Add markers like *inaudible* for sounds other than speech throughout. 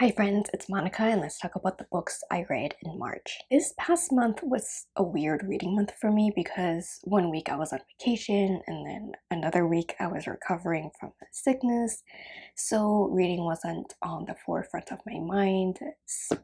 Hi friends, it's Monica and let's talk about the books I read in March. This past month was a weird reading month for me because one week I was on vacation and then another week I was recovering from sickness so reading wasn't on the forefront of my mind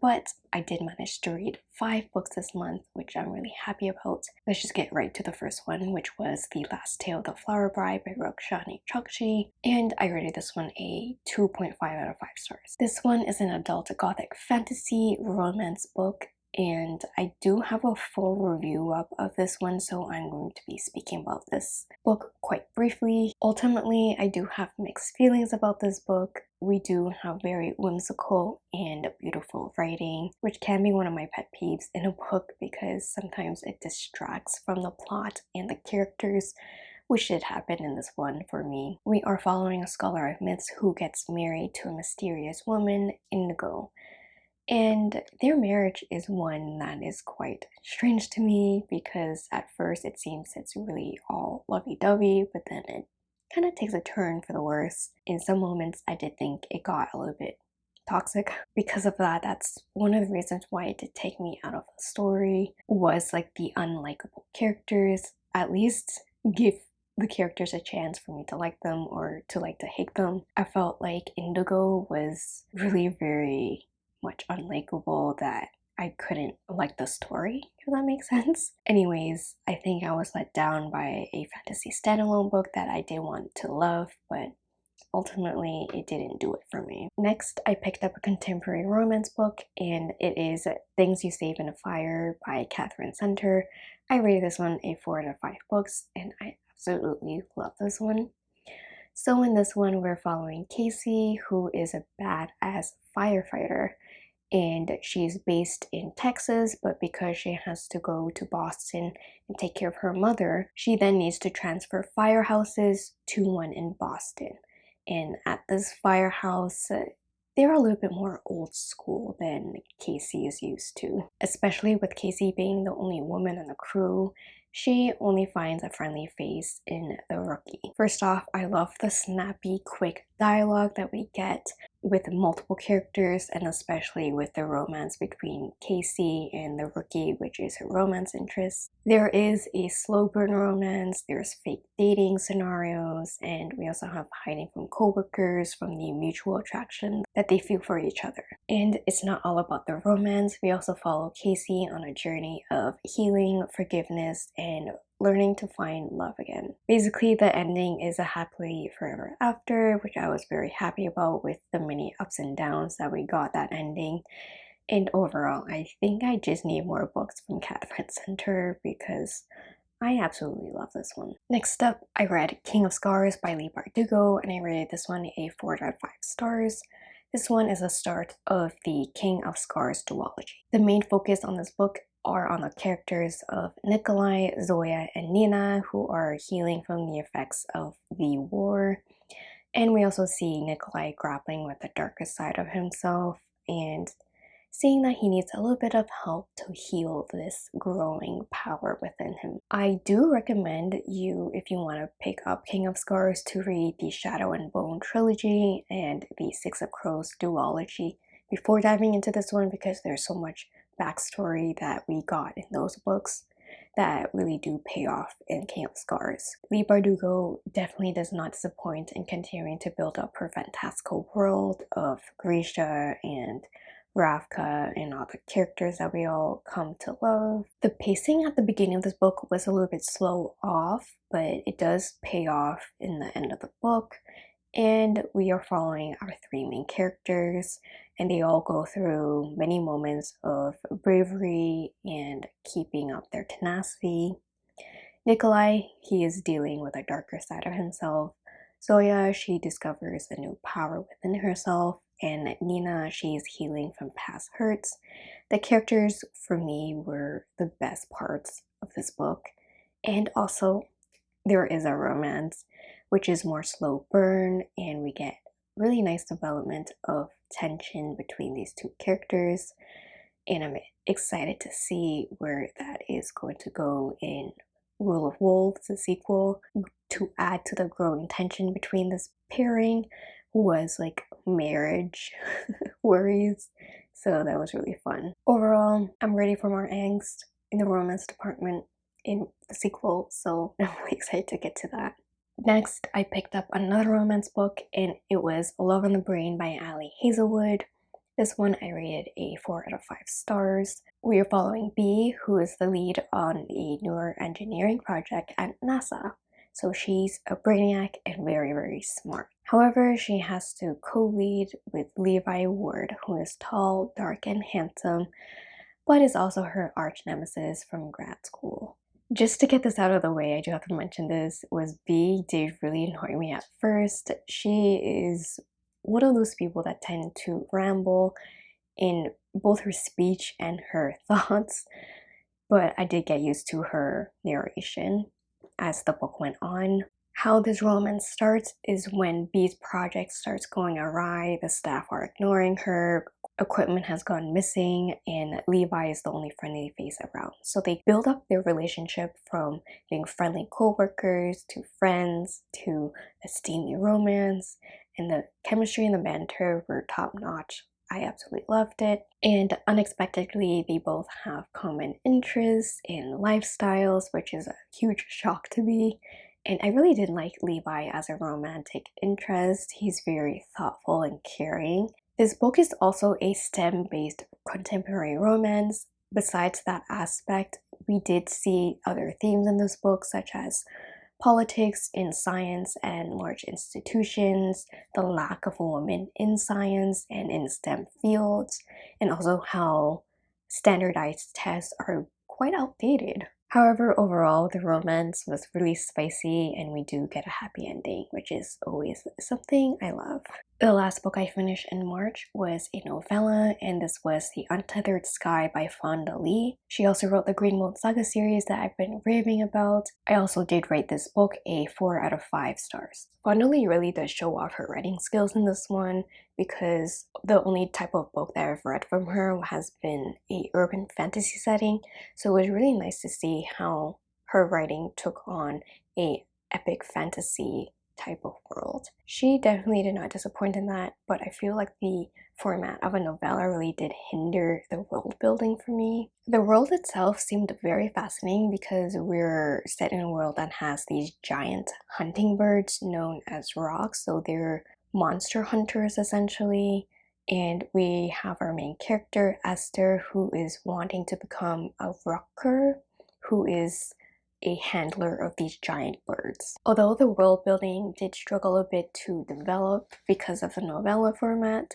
but I did manage to read five books this month which I'm really happy about. Let's just get right to the first one which was The Last Tale of the Flower Bride by Roshani Chokshi and I rated this one a 2.5 out of 5 stars. This one is an adult gothic fantasy romance book and I do have a full review up of this one so I'm going to be speaking about this book quite briefly. Ultimately, I do have mixed feelings about this book. We do have very whimsical and beautiful writing, which can be one of my pet peeves in a book because sometimes it distracts from the plot and the characters which did happen in this one for me. We are following a scholar of myths who gets married to a mysterious woman, Indigo. And their marriage is one that is quite strange to me because at first it seems it's really all lovey-dovey, but then it kind of takes a turn for the worse. In some moments, I did think it got a little bit toxic. *laughs* Because of that, that's one of the reasons why it did take me out of the story was like the unlikable characters. At least give the characters a chance for me to like them or to like to hate them. I felt like Indigo was really very much unlikable that I couldn't like the story, if that makes *laughs* sense. Anyways, I think I was let down by a fantasy standalone book that I did want to love, but ultimately it didn't do it for me. Next, I picked up a contemporary romance book and it is Things You Save in a Fire by Katherine Center. I rated this one a 4 out of 5 books and I absolutely love this one. So in this one, we're following Casey, who is a badass firefighter and she's based in Texas, but because she has to go to Boston and take care of her mother, she then needs to transfer firehouses to one in Boston. And at this firehouse, uh, they're a little bit more old school than Casey is used to, especially with Casey being the only woman on the crew she only finds a friendly face in the rookie. First off, I love the snappy, quick dialogue that we get with multiple characters and especially with the romance between Casey and the rookie, which is her romance interest. There is a slow burn romance, there's fake dating scenarios, and we also have hiding from co-workers from the mutual attraction that they feel for each other. And it's not all about the romance, we also follow Casey on a journey of healing, forgiveness, and learning to find love again. Basically, the ending is a happily forever after, which I was very happy about with the many ups and downs that we got that ending. And overall, I think I just need more books from Katherine *laughs* Center because I absolutely love this one. Next up, I read King of Scars by Leigh Bardugo and I rated this one a 4 out of 5 stars. This one is the start of the King of Scars duology. The main focus on this book are on the characters of Nikolai, Zoya, and Nina who are healing from the effects of the war. And we also see Nikolai grappling with the darkest side of himself and seeing that he needs a little bit of help to heal this growing power within him. I do recommend you, if you want to pick up King of Scars, to read the Shadow and Bone trilogy and the Six of Crows duology before diving into this one because there's so much backstory that we got in those books that really do pay off in of Scars. Leigh Bardugo definitely does not disappoint in continuing to build up her fantastical world of Grisha and Ravka and all the characters that we all come to love. The pacing at the beginning of this book was a little bit slow off, but it does pay off in the end of the book and we are following our three main characters and they all go through many moments of bravery and keeping up their tenacity. Nikolai, he is dealing with a darker side of himself. Zoya, she discovers a new power within herself. And Nina, she is healing from past hurts. The characters, for me, were the best parts of this book. And also, there is a romance which is more slow burn and we get really nice development of tension between these two characters and I'm excited to see where that is going to go in Rule of Wolves, the sequel, to add to the growing tension between this pairing was like marriage *laughs* worries. So that was really fun. Overall, I'm ready for more angst in the romance department in the sequel, so *laughs* I'm really excited to get to that. Next, I picked up another romance book and it was Love on the Brain by Ali Hazelwood. This one I rated a 4 out of 5 stars. We are following Bee, who is the lead on a newer engineering project at NASA. So she's a brainiac and very, very smart. However, she has to co-lead with Levi Ward, who is tall, dark, and handsome, but is also her arch nemesis from grad school. Just to get this out of the way, I do have to mention this, was Bee did really annoy me at first. She is one of those people that tend to ramble in both her speech and her *laughs* thoughts, but I did get used to her narration as the book went on. How this romance starts is when Bee's project starts going awry, the staff are ignoring her, equipment has gone missing, and Levi is the only friendly face around. So they build up their relationship from being friendly co-workers to friends to a steamy romance, and the chemistry and the banter were top-notch. I absolutely loved it. And unexpectedly, they both have common interests in lifestyles, which is a huge *laughs* shock to me. And I really did like Levi as a romantic interest. He's very thoughtful and caring. This book is also a STEM-based contemporary romance. Besides that aspect, we did see other themes in this book, such as politics in science and large institutions, the lack of women in science and in STEM fields, and also how standardized tests are quite outdated. However, overall, the romance was really spicy and we do get a happy ending, which is always something I love. The last book I finished in March was a novella, and this was The Untethered Sky by Fonda Lee. She also wrote the Green Bone Saga series that I've been raving about. I also did rate this book a 4 out of 5 stars. Fonda Lee really does show off her writing skills in this one because the only type of book that I've read from her has been a urban fantasy setting so it was really nice to see how her writing took on a epic fantasy type of world. She definitely did not disappoint in that, but I feel like the format of a novella really did hinder the world building for me. The world itself seemed very fascinating because we're set in a world that has these giant hunting birds known as rocs, so they're monster hunters essentially and we have our main character Esther who is wanting to become a ruhker who is a handler of these giant birds. Although the world building did struggle a bit to develop because of the novella format,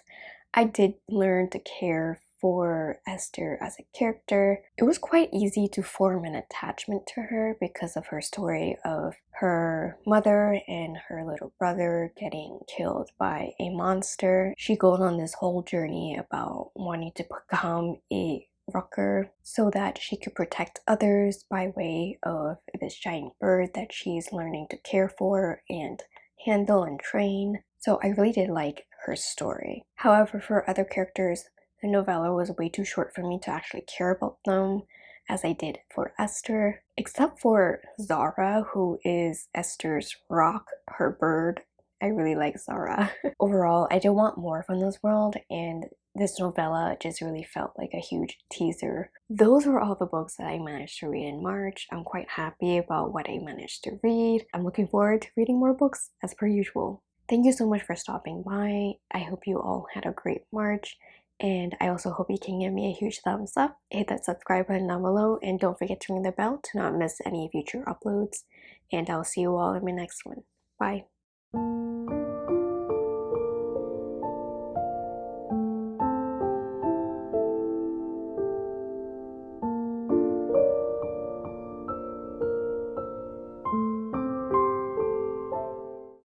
I did learn to care for Esther as a character. It was quite easy to form an attachment to her because of her story of her mother and her little brother getting killed by a monster. She goes on this whole journey about wanting to become a ruhker so that she could protect others by way of this giant bird that she's learning to care for and handle and train. So I really did like her story. However, for other characters, the novella was way too short for me to actually care about them as I did for Esther, except for Zahra, who is Esther's roc, her bird. I really like Zahra. *laughs* Overall, I do want more from this world, and this novella just really felt like a huge teaser. Those were all the books that I managed to read in March. I'm quite happy about what I managed to read. I'm looking forward to reading more books as per usual. Thank you so much for stopping by. I hope you all had a great March and I also hope you can give me a huge thumbs up, hit that subscribe button down below, and don't forget to ring the bell to not miss any future uploads. And I'll see you all in my next one. Bye.